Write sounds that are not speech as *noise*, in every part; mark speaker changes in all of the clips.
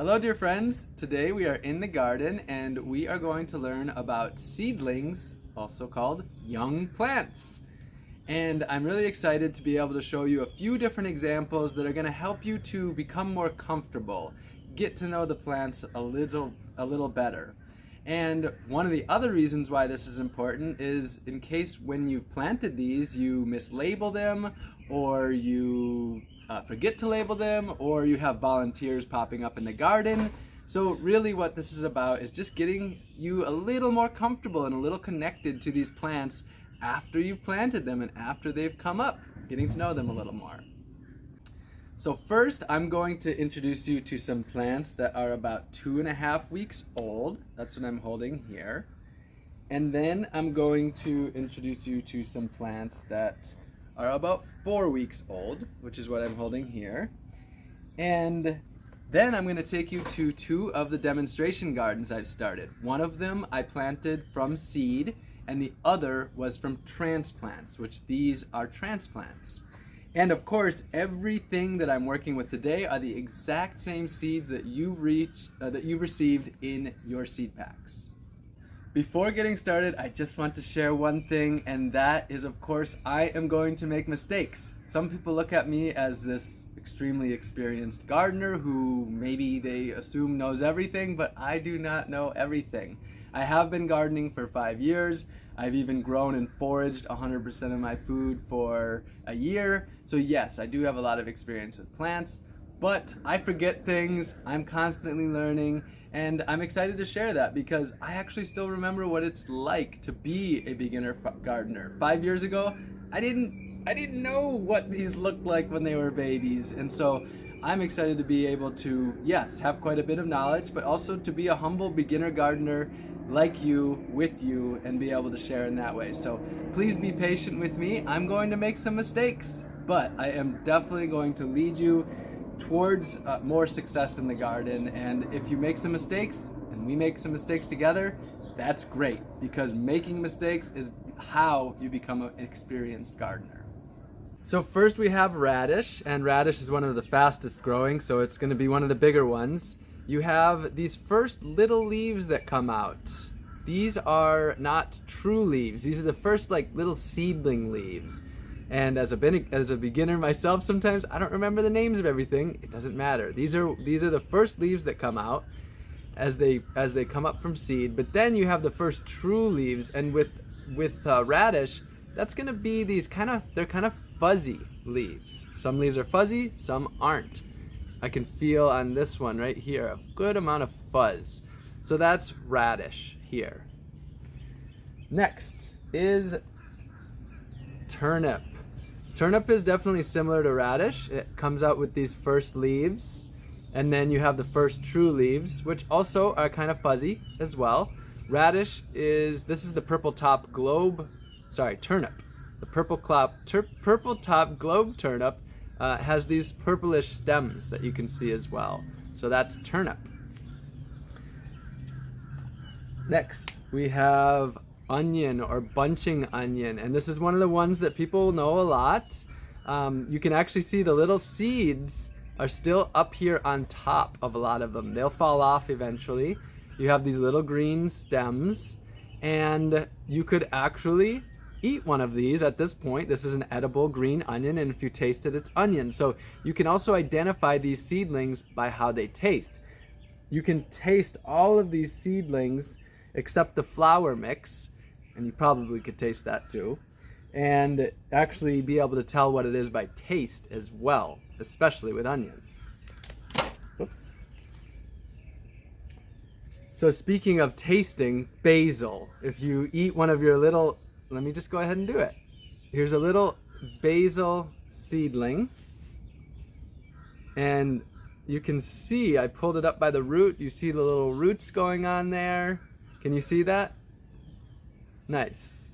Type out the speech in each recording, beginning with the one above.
Speaker 1: Hello dear friends, today we are in the garden and we are going to learn about seedlings, also called young plants. And I'm really excited to be able to show you a few different examples that are going to help you to become more comfortable, get to know the plants a little, a little better. And one of the other reasons why this is important is in case when you've planted these you mislabel them or you uh, forget to label them or you have volunteers popping up in the garden. So really what this is about is just getting you a little more comfortable and a little connected to these plants after you've planted them and after they've come up, getting to know them a little more. So first I'm going to introduce you to some plants that are about two and a half weeks old. That's what I'm holding here. And then I'm going to introduce you to some plants that are about four weeks old, which is what I'm holding here. And then I'm going to take you to two of the demonstration gardens I've started. One of them I planted from seed, and the other was from transplants, which these are transplants. And of course, everything that I'm working with today are the exact same seeds that you've reached, uh, that you've received in your seed packs. Before getting started, I just want to share one thing, and that is, of course, I am going to make mistakes. Some people look at me as this extremely experienced gardener who maybe they assume knows everything, but I do not know everything. I have been gardening for five years. I've even grown and foraged 100% of my food for a year. So yes, I do have a lot of experience with plants, but I forget things. I'm constantly learning and I'm excited to share that because I actually still remember what it's like to be a beginner gardener. Five years ago, I didn't, I didn't know what these looked like when they were babies. And so I'm excited to be able to, yes, have quite a bit of knowledge, but also to be a humble beginner gardener like you, with you, and be able to share in that way. So please be patient with me. I'm going to make some mistakes, but I am definitely going to lead you towards uh, more success in the garden. And if you make some mistakes and we make some mistakes together, that's great because making mistakes is how you become an experienced gardener. So first we have radish and radish is one of the fastest growing so it's going to be one of the bigger ones. You have these first little leaves that come out. These are not true leaves. These are the first like little seedling leaves. And as a, as a beginner myself, sometimes I don't remember the names of everything. It doesn't matter. These are these are the first leaves that come out as they as they come up from seed. But then you have the first true leaves, and with with uh, radish, that's gonna be these kind of they're kind of fuzzy leaves. Some leaves are fuzzy, some aren't. I can feel on this one right here a good amount of fuzz. So that's radish here. Next is turnip. Turnip is definitely similar to radish. It comes out with these first leaves and then you have the first true leaves, which also are kind of fuzzy as well. Radish is, this is the purple top globe, sorry, turnip. The purple, clop, purple top globe turnip uh, has these purplish stems that you can see as well. So that's turnip. Next, we have onion or bunching onion. And this is one of the ones that people know a lot. Um, you can actually see the little seeds are still up here on top of a lot of them. They'll fall off eventually. You have these little green stems and you could actually eat one of these at this point. This is an edible green onion and if you taste it, it's onion. So you can also identify these seedlings by how they taste. You can taste all of these seedlings except the flower mix and you probably could taste that too, and actually be able to tell what it is by taste as well, especially with onion. Oops. So speaking of tasting, basil. If you eat one of your little, let me just go ahead and do it. Here's a little basil seedling. And you can see, I pulled it up by the root. You see the little roots going on there. Can you see that? Nice.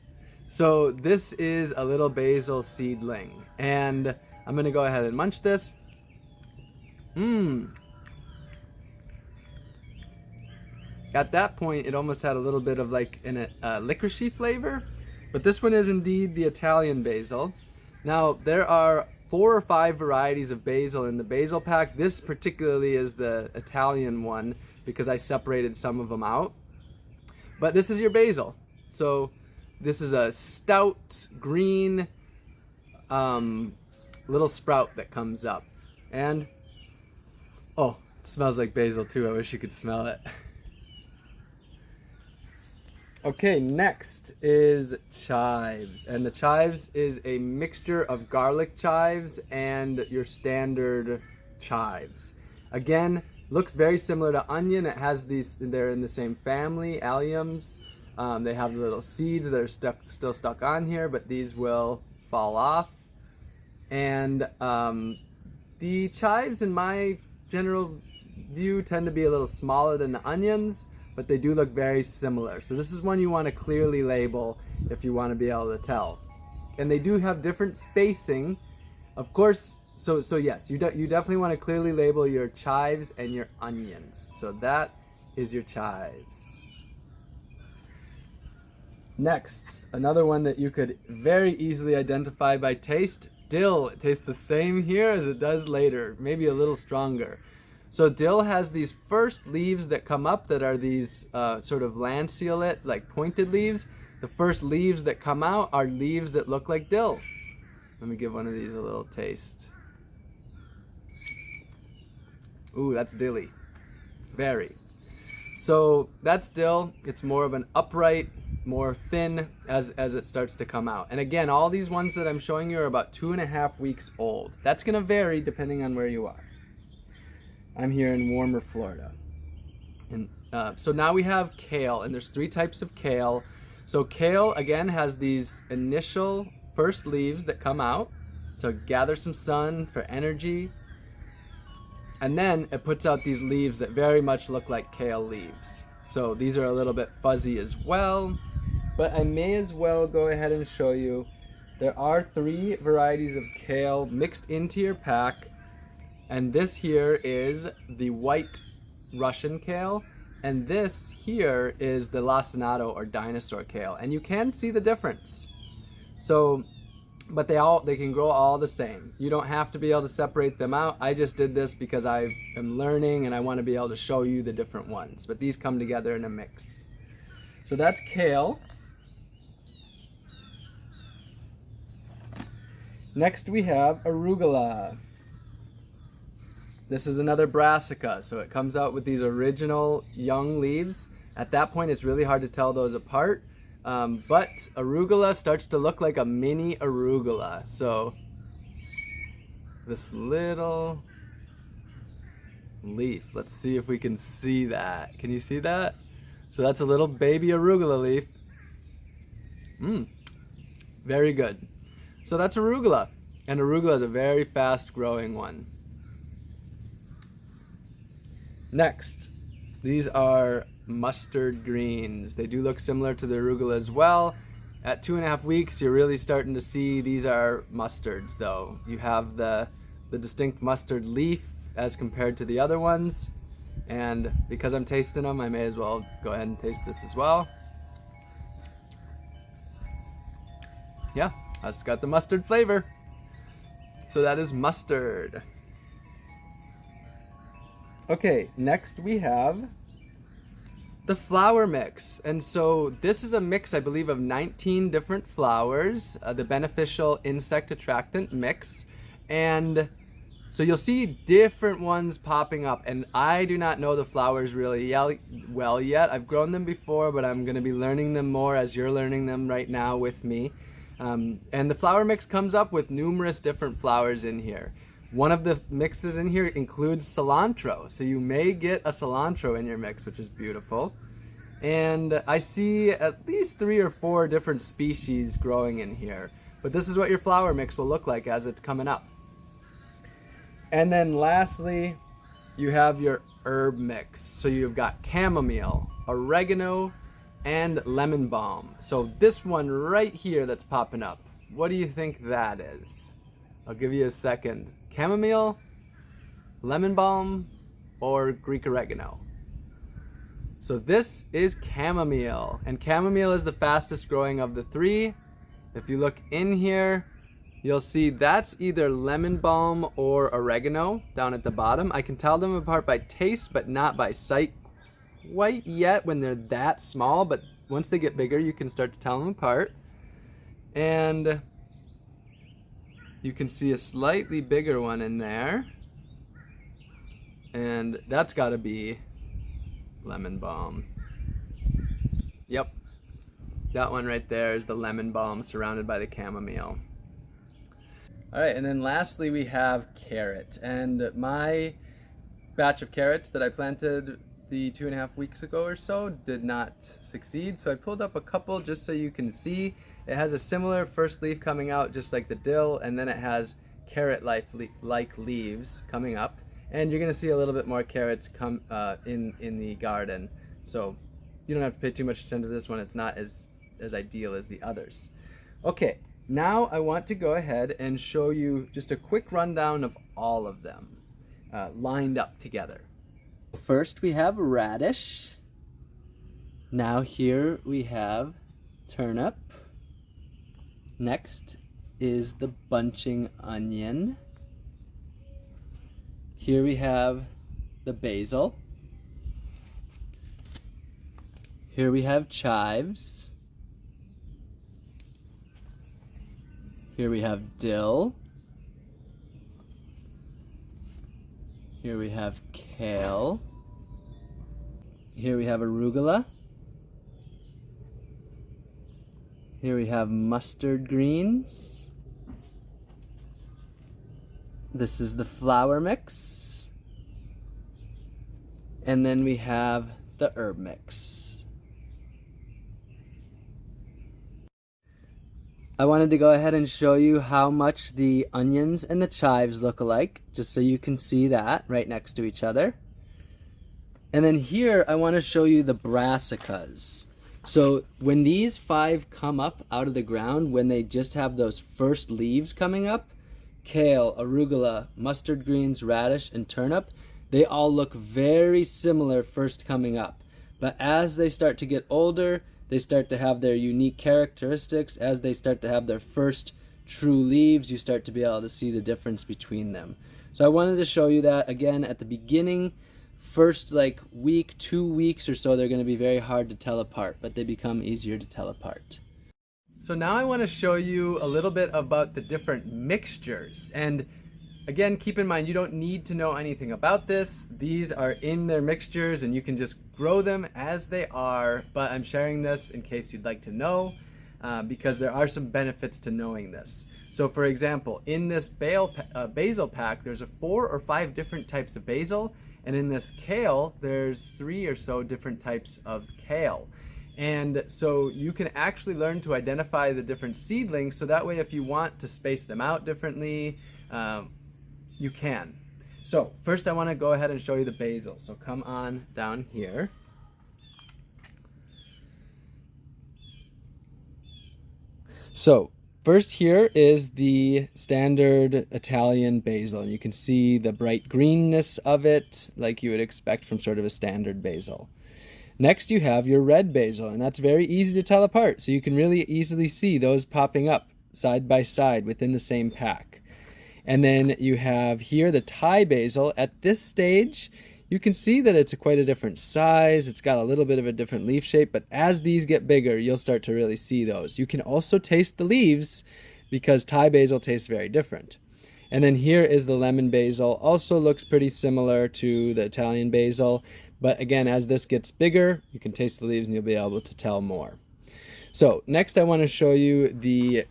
Speaker 1: So this is a little basil seedling and I'm gonna go ahead and munch this. Mmm. At that point, it almost had a little bit of like a uh, licoricey flavor, but this one is indeed the Italian basil. Now, there are four or five varieties of basil in the basil pack. This particularly is the Italian one because I separated some of them out. But this is your basil. So this is a stout green um, little sprout that comes up. And, oh, smells like basil too. I wish you could smell it. Okay, next is chives. And the chives is a mixture of garlic chives and your standard chives. Again, looks very similar to onion. It has these, they're in the same family, alliums. Um, they have the little seeds that are stuck, still stuck on here, but these will fall off. And um, the chives, in my general view, tend to be a little smaller than the onions but they do look very similar. So this is one you want to clearly label if you want to be able to tell. And they do have different spacing. Of course, so so yes, you, de you definitely want to clearly label your chives and your onions. So that is your chives. Next, another one that you could very easily identify by taste, dill. It tastes the same here as it does later, maybe a little stronger. So dill has these first leaves that come up that are these uh, sort of lanceolate, like pointed leaves. The first leaves that come out are leaves that look like dill. Let me give one of these a little taste. Ooh, that's dilly. Very. So that's dill. It's more of an upright, more thin as, as it starts to come out. And again, all these ones that I'm showing you are about two and a half weeks old. That's gonna vary depending on where you are. I'm here in warmer Florida. And uh, so now we have kale, and there's three types of kale. So kale, again, has these initial first leaves that come out to gather some sun for energy. And then it puts out these leaves that very much look like kale leaves. So these are a little bit fuzzy as well. But I may as well go ahead and show you. There are three varieties of kale mixed into your pack and this here is the white Russian kale. And this here is the lacinato or dinosaur kale. And you can see the difference. So, but they all, they can grow all the same. You don't have to be able to separate them out. I just did this because I am learning and I want to be able to show you the different ones. But these come together in a mix. So that's kale. Next we have arugula. This is another brassica, so it comes out with these original young leaves. At that point, it's really hard to tell those apart. Um, but arugula starts to look like a mini arugula. So this little leaf. Let's see if we can see that. Can you see that? So that's a little baby arugula leaf. Mmm, very good. So that's arugula. And arugula is a very fast growing one. Next, these are mustard greens. They do look similar to the arugula as well. At two and a half weeks, you're really starting to see these are mustards though. You have the, the distinct mustard leaf as compared to the other ones. And because I'm tasting them, I may as well go ahead and taste this as well. Yeah, it's got the mustard flavor. So that is mustard. Okay, next we have the flower mix. And so this is a mix, I believe, of 19 different flowers, uh, the beneficial insect attractant mix. And so you'll see different ones popping up. And I do not know the flowers really well yet. I've grown them before, but I'm gonna be learning them more as you're learning them right now with me. Um, and the flower mix comes up with numerous different flowers in here. One of the mixes in here includes cilantro, so you may get a cilantro in your mix, which is beautiful. And I see at least three or four different species growing in here. But this is what your flower mix will look like as it's coming up. And then lastly, you have your herb mix. So you've got chamomile, oregano, and lemon balm. So this one right here that's popping up, what do you think that is? I'll give you a second chamomile, lemon balm, or Greek oregano. So this is chamomile, and chamomile is the fastest growing of the three. If you look in here, you'll see that's either lemon balm or oregano down at the bottom. I can tell them apart by taste, but not by sight quite yet when they're that small, but once they get bigger, you can start to tell them apart. And you can see a slightly bigger one in there. And that's gotta be lemon balm. Yep, that one right there is the lemon balm surrounded by the chamomile. All right, and then lastly we have carrot. And my batch of carrots that I planted the two and a half weeks ago or so did not succeed. So I pulled up a couple just so you can see. It has a similar first leaf coming out just like the dill, and then it has carrot-like leaves coming up. And you're gonna see a little bit more carrots come uh, in, in the garden. So you don't have to pay too much attention to this one. It's not as, as ideal as the others. Okay, now I want to go ahead and show you just a quick rundown of all of them uh, lined up together. First we have radish. Now here we have turnip. Next is the bunching onion. Here we have the basil. Here we have chives. Here we have dill. Here we have kale. Here we have arugula. Here we have mustard greens. This is the flower mix. And then we have the herb mix. I wanted to go ahead and show you how much the onions and the chives look alike, just so you can see that right next to each other. And then here, I want to show you the brassicas. So when these five come up out of the ground, when they just have those first leaves coming up, kale, arugula, mustard greens, radish, and turnip, they all look very similar first coming up. But as they start to get older, they start to have their unique characteristics. As they start to have their first true leaves, you start to be able to see the difference between them. So I wanted to show you that again at the beginning. First like week, two weeks or so, they're going to be very hard to tell apart, but they become easier to tell apart. So now I want to show you a little bit about the different mixtures. And Again, keep in mind, you don't need to know anything about this. These are in their mixtures and you can just grow them as they are, but I'm sharing this in case you'd like to know uh, because there are some benefits to knowing this. So for example, in this uh, basil pack, there's a four or five different types of basil, and in this kale, there's three or so different types of kale. And so you can actually learn to identify the different seedlings, so that way if you want to space them out differently, um, you can. So first I want to go ahead and show you the basil. So come on down here. So first here is the standard Italian basil. You can see the bright greenness of it like you would expect from sort of a standard basil. Next you have your red basil and that's very easy to tell apart. So you can really easily see those popping up side by side within the same pack. And then you have here the Thai basil. At this stage, you can see that it's a quite a different size. It's got a little bit of a different leaf shape, but as these get bigger, you'll start to really see those. You can also taste the leaves because Thai basil tastes very different. And then here is the lemon basil. Also looks pretty similar to the Italian basil. But again, as this gets bigger, you can taste the leaves and you'll be able to tell more. So next I want to show you the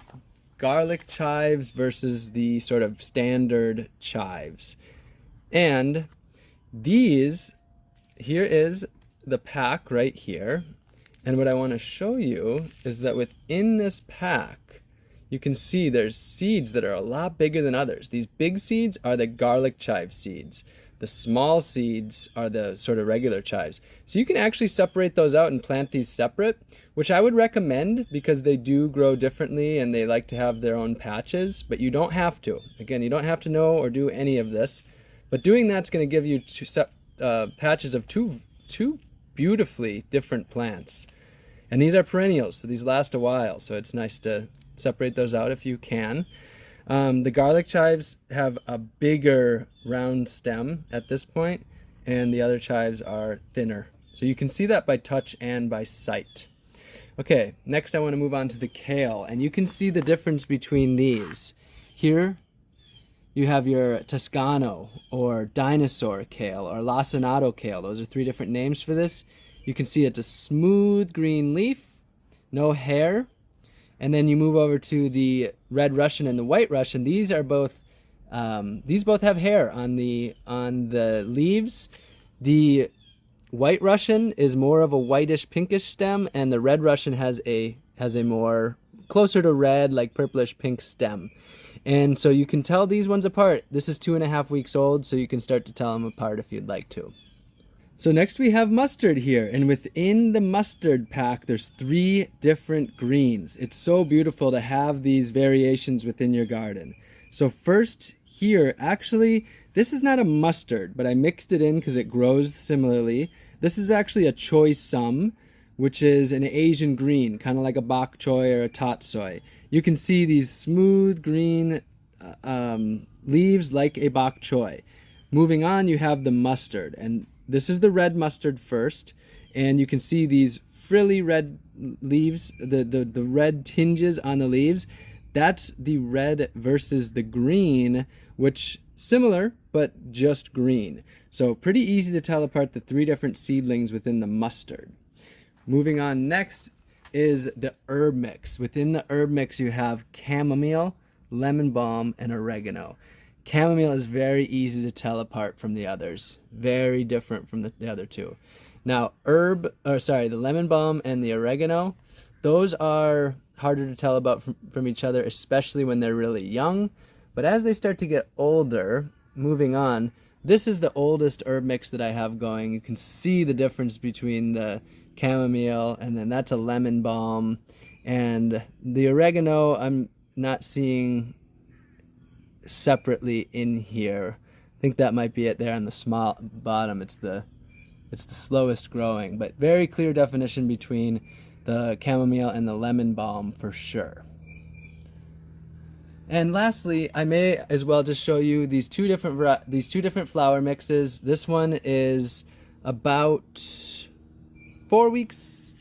Speaker 1: garlic chives versus the sort of standard chives. And these, here is the pack right here. And what I want to show you is that within this pack, you can see there's seeds that are a lot bigger than others. These big seeds are the garlic chive seeds. The small seeds are the sort of regular chives. So you can actually separate those out and plant these separate, which I would recommend because they do grow differently and they like to have their own patches, but you don't have to. Again, you don't have to know or do any of this, but doing that's going to give you two uh, patches of two, two beautifully different plants. And these are perennials, so these last a while, so it's nice to separate those out if you can. Um, the garlic chives have a bigger round stem at this point, and the other chives are thinner. So you can see that by touch and by sight. Okay, next I want to move on to the kale, and you can see the difference between these. Here, you have your Toscano or dinosaur kale or lacinato kale. Those are three different names for this. You can see it's a smooth green leaf, no hair, and then you move over to the red Russian and the white Russian. These are both um, these both have hair on the on the leaves. The white Russian is more of a whitish pinkish stem, and the red Russian has a has a more closer to red, like purplish pink stem. And so you can tell these ones apart. This is two and a half weeks old, so you can start to tell them apart if you'd like to. So next we have mustard here, and within the mustard pack, there's three different greens. It's so beautiful to have these variations within your garden. So first here, actually, this is not a mustard, but I mixed it in because it grows similarly. This is actually a choy sum, which is an Asian green, kind of like a bok choy or a tatsoi. You can see these smooth green uh, um, leaves like a bok choy. Moving on, you have the mustard, and this is the red mustard first, and you can see these frilly red leaves, the, the, the red tinges on the leaves. That's the red versus the green, which similar, but just green. So pretty easy to tell apart the three different seedlings within the mustard. Moving on next is the herb mix. Within the herb mix, you have chamomile, lemon balm, and oregano. Chamomile is very easy to tell apart from the others. Very different from the, the other two. Now, herb, or sorry, the lemon balm and the oregano, those are harder to tell about from, from each other, especially when they're really young. But as they start to get older, moving on, this is the oldest herb mix that I have going. You can see the difference between the chamomile and then that's a lemon balm. And the oregano, I'm not seeing separately in here. I think that might be it there on the small bottom. It's the it's the slowest growing, but very clear definition between the chamomile and the lemon balm for sure. And lastly, I may as well just show you these two different these two different flower mixes. This one is about four weeks.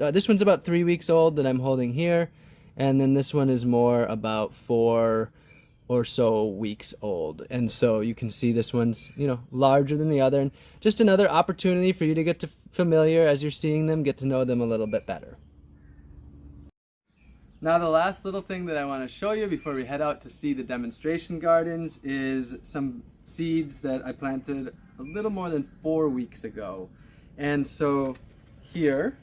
Speaker 1: Uh, this one's about three weeks old that I'm holding here, and then this one is more about four or so weeks old. And so you can see this one's, you know, larger than the other. And just another opportunity for you to get to familiar as you're seeing them, get to know them a little bit better. Now the last little thing that I want to show you before we head out to see the demonstration gardens is some seeds that I planted a little more than four weeks ago. And so here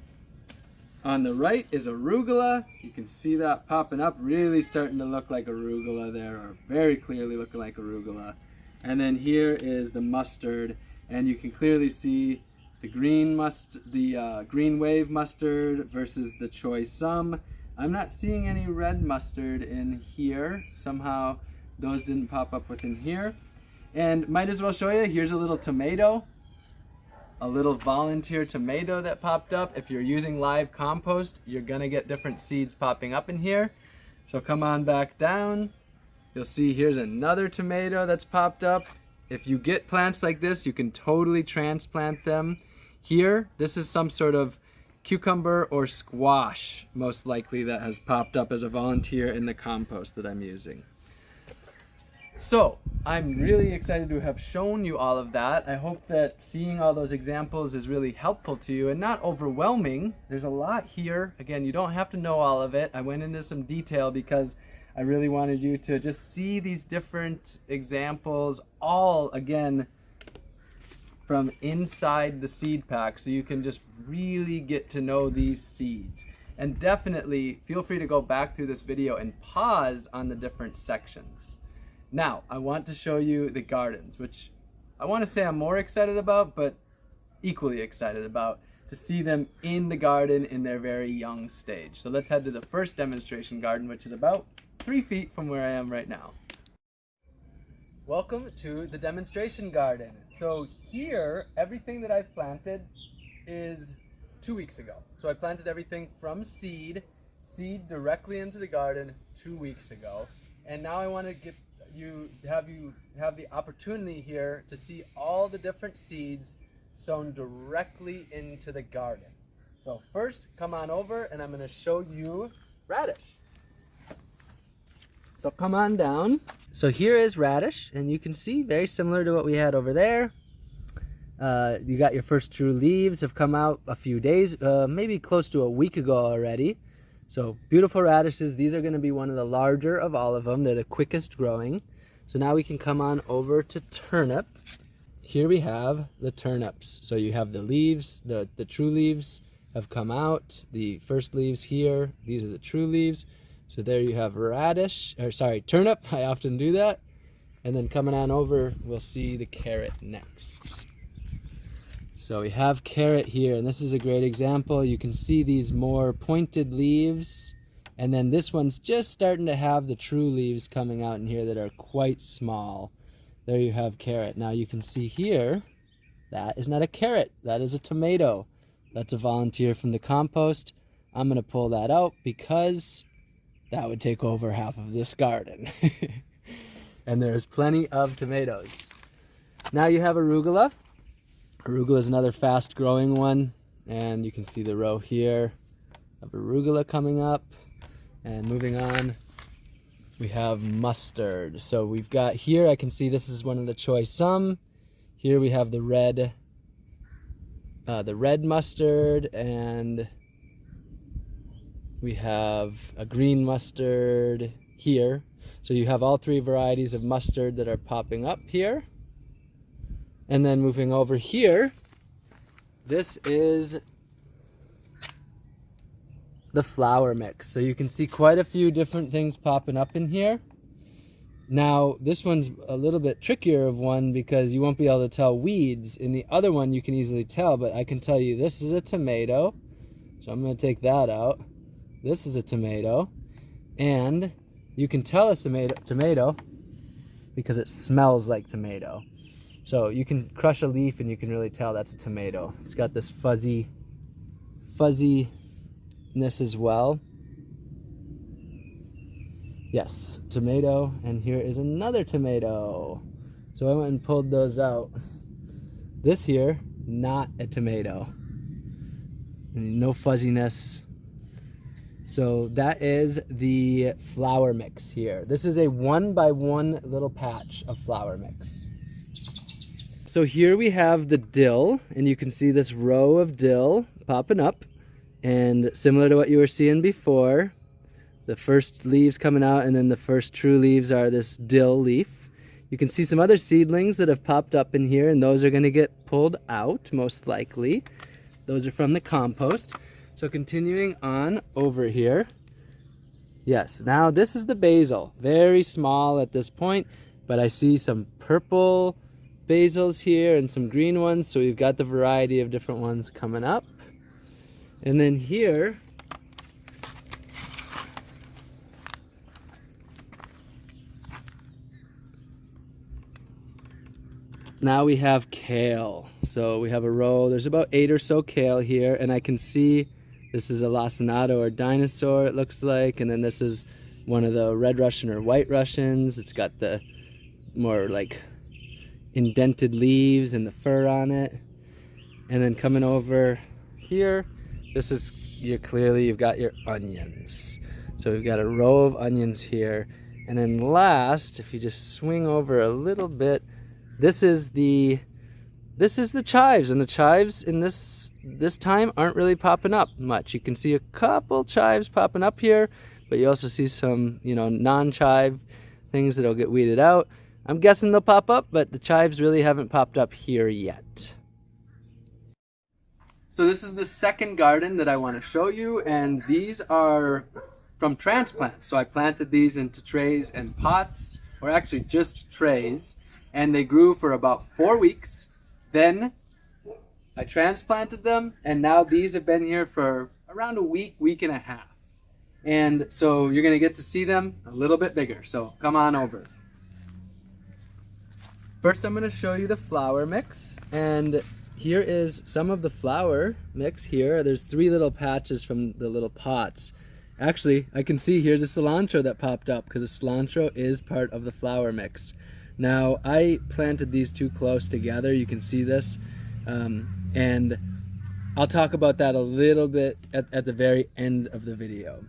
Speaker 1: on the right is arugula. You can see that popping up, really starting to look like arugula there, or very clearly looking like arugula. And then here is the mustard, and you can clearly see the green must, the uh, green wave mustard versus the choy sum. I'm not seeing any red mustard in here. Somehow those didn't pop up within here. And might as well show you, here's a little tomato a little volunteer tomato that popped up. If you're using live compost, you're gonna get different seeds popping up in here. So come on back down. You'll see here's another tomato that's popped up. If you get plants like this, you can totally transplant them. Here, this is some sort of cucumber or squash, most likely, that has popped up as a volunteer in the compost that I'm using. So, I'm really excited to have shown you all of that. I hope that seeing all those examples is really helpful to you and not overwhelming. There's a lot here. Again, you don't have to know all of it. I went into some detail because I really wanted you to just see these different examples all, again, from inside the seed pack so you can just really get to know these seeds. And definitely feel free to go back through this video and pause on the different sections. Now, I want to show you the gardens, which I want to say I'm more excited about, but equally excited about to see them in the garden in their very young stage. So let's head to the first demonstration garden, which is about three feet from where I am right now. Welcome to the demonstration garden. So here, everything that I've planted is two weeks ago. So I planted everything from seed, seed directly into the garden two weeks ago. And now I want to get you have you have the opportunity here to see all the different seeds sown directly into the garden. So first, come on over and I'm going to show you radish. So come on down. So here is radish, and you can see very similar to what we had over there. Uh, you got your first true leaves have come out a few days, uh, maybe close to a week ago already. So beautiful radishes. These are going to be one of the larger of all of them. They're the quickest growing. So now we can come on over to turnip. Here we have the turnips. So you have the leaves, the, the true leaves have come out. The first leaves here, these are the true leaves. So there you have radish, or sorry, turnip. I often do that. And then coming on over, we'll see the carrot next. So we have carrot here, and this is a great example. You can see these more pointed leaves. And then this one's just starting to have the true leaves coming out in here that are quite small. There you have carrot. Now you can see here, that is not a carrot, that is a tomato. That's a volunteer from the compost. I'm gonna pull that out because that would take over half of this garden. *laughs* and there's plenty of tomatoes. Now you have arugula. Arugula is another fast growing one. And you can see the row here of arugula coming up. And moving on, we have mustard. So we've got here, I can see this is one of the choy sum. Here we have the red, uh, the red mustard and we have a green mustard here. So you have all three varieties of mustard that are popping up here. And then moving over here, this is the flower mix. So you can see quite a few different things popping up in here. Now, this one's a little bit trickier of one because you won't be able to tell weeds. In the other one, you can easily tell, but I can tell you this is a tomato. So I'm going to take that out. This is a tomato. And you can tell it's tomato, tomato because it smells like tomato. So you can crush a leaf and you can really tell that's a tomato. It's got this fuzzy, fuzziness as well. Yes, tomato, and here is another tomato. So I went and pulled those out. This here, not a tomato. No fuzziness, so that is the flower mix here. This is a one by one little patch of flower mix. So here we have the dill, and you can see this row of dill popping up. And similar to what you were seeing before, the first leaves coming out and then the first true leaves are this dill leaf. You can see some other seedlings that have popped up in here and those are going to get pulled out most likely. Those are from the compost. So continuing on over here. Yes, now this is the basil. Very small at this point, but I see some purple basils here and some green ones. So we've got the variety of different ones coming up. And then here, now we have kale. So we have a row, there's about eight or so kale here, and I can see this is a lacinato or dinosaur, it looks like. And then this is one of the red Russian or white Russians. It's got the more like indented leaves and the fur on it. And then coming over here, this is, you're clearly, you've got your onions. So we've got a row of onions here. And then last, if you just swing over a little bit, this is the this is the chives and the chives in this this time aren't really popping up much. You can see a couple chives popping up here but you also see some you know non-chive things that'll get weeded out. I'm guessing they'll pop up but the chives really haven't popped up here yet. So this is the second garden that i want to show you and these are from transplants. So i planted these into trays and pots or actually just trays and they grew for about four weeks. Then I transplanted them, and now these have been here for around a week, week and a half. And so you're going to get to see them a little bit bigger. So come on over. First, I'm going to show you the flower mix. And here is some of the flower mix here. There's three little patches from the little pots. Actually, I can see here's a cilantro that popped up because the cilantro is part of the flower mix. Now, I planted these two close together. You can see this. Um, and I'll talk about that a little bit at, at the very end of the video.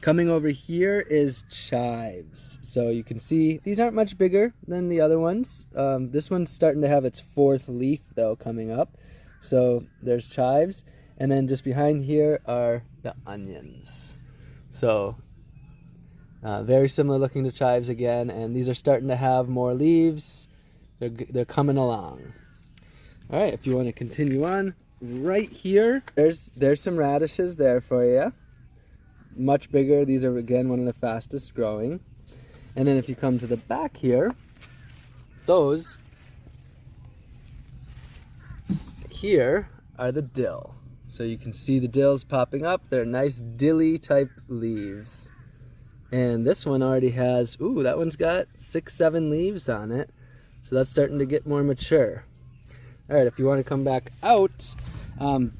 Speaker 1: Coming over here is chives. So you can see these aren't much bigger than the other ones. Um, this one's starting to have its fourth leaf though coming up. So there's chives. And then just behind here are the onions. So uh, very similar looking to chives again. And these are starting to have more leaves. They're, they're coming along. All right, if you want to continue on, right here, there's, there's some radishes there for you much bigger. These are, again, one of the fastest growing. And then if you come to the back here, those here are the dill. So you can see the dills popping up. They're nice dilly type leaves. And this one already has, ooh, that one's got six, seven leaves on it. So that's starting to get more mature. All right, if you want to come back out, um,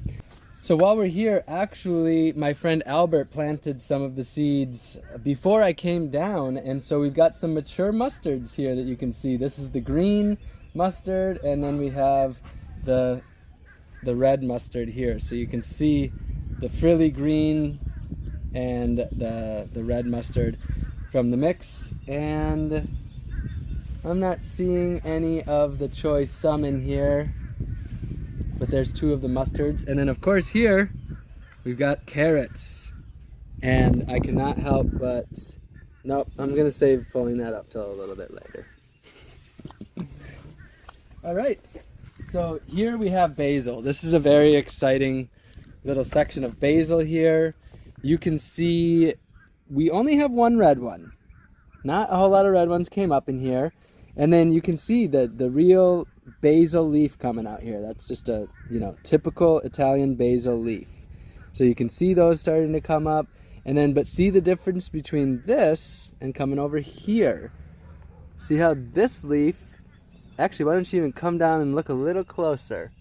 Speaker 1: so while we're here, actually, my friend Albert planted some of the seeds before I came down. And so we've got some mature mustards here that you can see. This is the green mustard, and then we have the, the red mustard here. So you can see the frilly green and the, the red mustard from the mix. And I'm not seeing any of the choy sum in here but there's two of the mustards. And then of course here, we've got carrots. And I cannot help but, nope, I'm gonna save pulling that up till a little bit later. All right, so here we have basil. This is a very exciting little section of basil here. You can see we only have one red one. Not a whole lot of red ones came up in here. And then you can see the, the real basil leaf coming out here. That's just a, you know, typical Italian basil leaf. So you can see those starting to come up. And then, but see the difference between this and coming over here. See how this leaf, actually, why don't you even come down and look a little closer.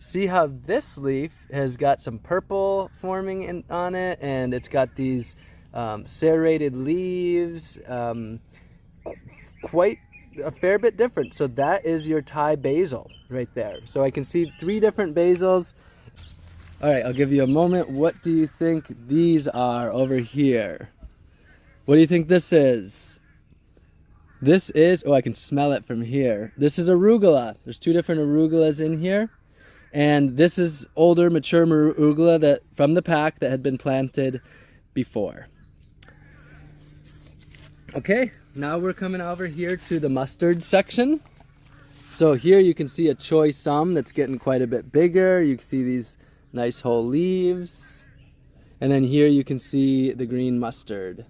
Speaker 1: See how this leaf has got some purple forming in, on it and it's got these um, serrated leaves. Um, quite a fair bit different. So that is your Thai basil right there. So I can see three different basils. All right, I'll give you a moment. What do you think these are over here? What do you think this is? This is, oh, I can smell it from here. This is arugula. There's two different arugulas in here. And this is older, mature arugula that from the pack that had been planted before. Okay, now we're coming over here to the mustard section. So here you can see a choy sum that's getting quite a bit bigger. You can see these nice whole leaves. And then here you can see the green mustard,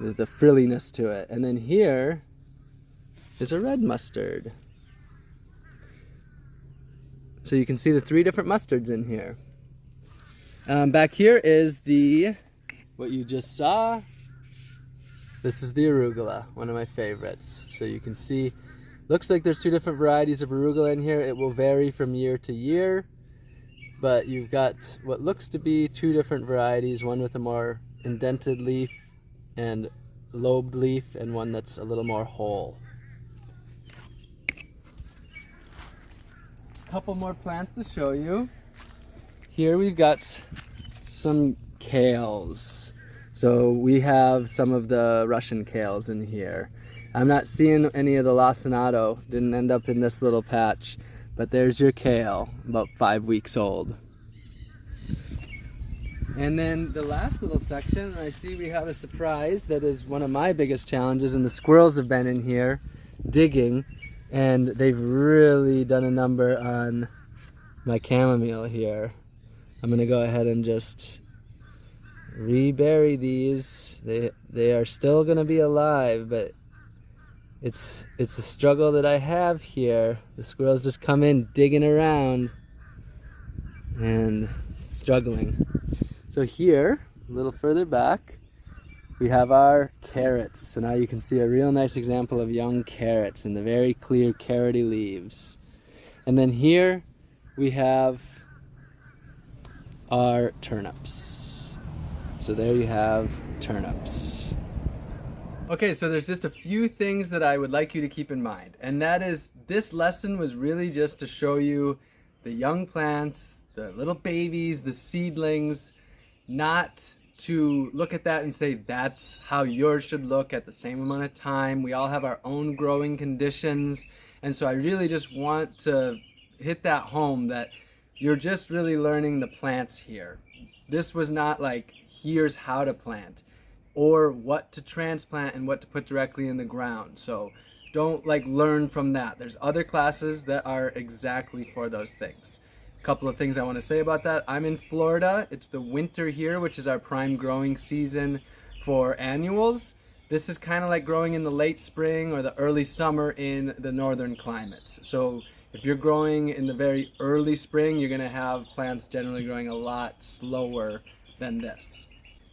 Speaker 1: the, the frilliness to it. And then here is a red mustard. So you can see the three different mustards in here. Um, back here is the, what you just saw, this is the arugula, one of my favorites. So you can see, looks like there's two different varieties of arugula in here. It will vary from year to year, but you've got what looks to be two different varieties, one with a more indented leaf and lobed leaf, and one that's a little more whole. couple more plants to show you. Here we've got some kales. So we have some of the Russian kales in here. I'm not seeing any of the lacinato, didn't end up in this little patch, but there's your kale, about five weeks old. And then the last little section, I see we have a surprise that is one of my biggest challenges, and the squirrels have been in here digging, and they've really done a number on my chamomile here. I'm gonna go ahead and just rebury these. They they are still gonna be alive, but it's it's a struggle that I have here. The squirrels just come in digging around and struggling. So here, a little further back, we have our carrots. So now you can see a real nice example of young carrots and the very clear carroty leaves. And then here we have our turnips. So there you have turnips. Okay, so there's just a few things that I would like you to keep in mind. And that is, this lesson was really just to show you the young plants, the little babies, the seedlings, not to look at that and say that's how yours should look at the same amount of time. We all have our own growing conditions. And so I really just want to hit that home that you're just really learning the plants here. This was not like, here's how to plant or what to transplant and what to put directly in the ground. So don't like learn from that. There's other classes that are exactly for those things. A couple of things I want to say about that. I'm in Florida. It's the winter here, which is our prime growing season for annuals. This is kind of like growing in the late spring or the early summer in the northern climates. So if you're growing in the very early spring, you're going to have plants generally growing a lot slower than this.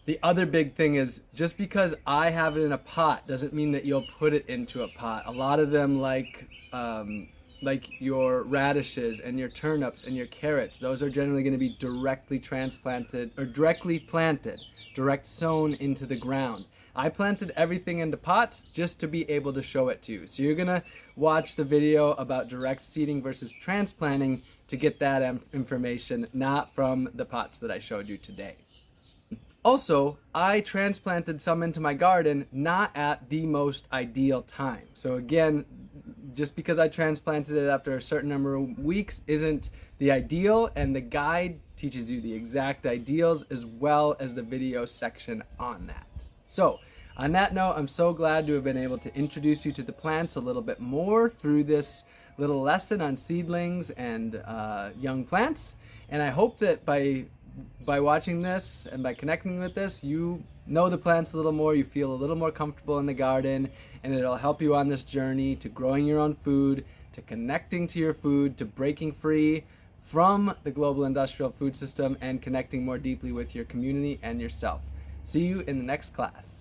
Speaker 1: The other big thing is just because I have it in a pot doesn't mean that you'll put it into a pot. A lot of them like um, like your radishes and your turnips and your carrots, those are generally going to be directly transplanted or directly planted, direct sown into the ground. I planted everything into pots just to be able to show it to you. So you're going to watch the video about direct seeding versus transplanting to get that information, not from the pots that I showed you today. Also, I transplanted some into my garden not at the most ideal time. So again, just because I transplanted it after a certain number of weeks isn't the ideal and the guide teaches you the exact ideals as well as the video section on that. So on that note, I'm so glad to have been able to introduce you to the plants a little bit more through this little lesson on seedlings and uh, young plants. And I hope that by by watching this and by connecting with this, you know the plants a little more, you feel a little more comfortable in the garden, and it'll help you on this journey to growing your own food, to connecting to your food, to breaking free from the global industrial food system and connecting more deeply with your community and yourself. See you in the next class.